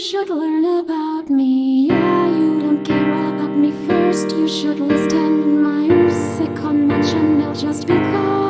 should learn about me. Yeah, you don't care about me. First You should listen my music on my channel just because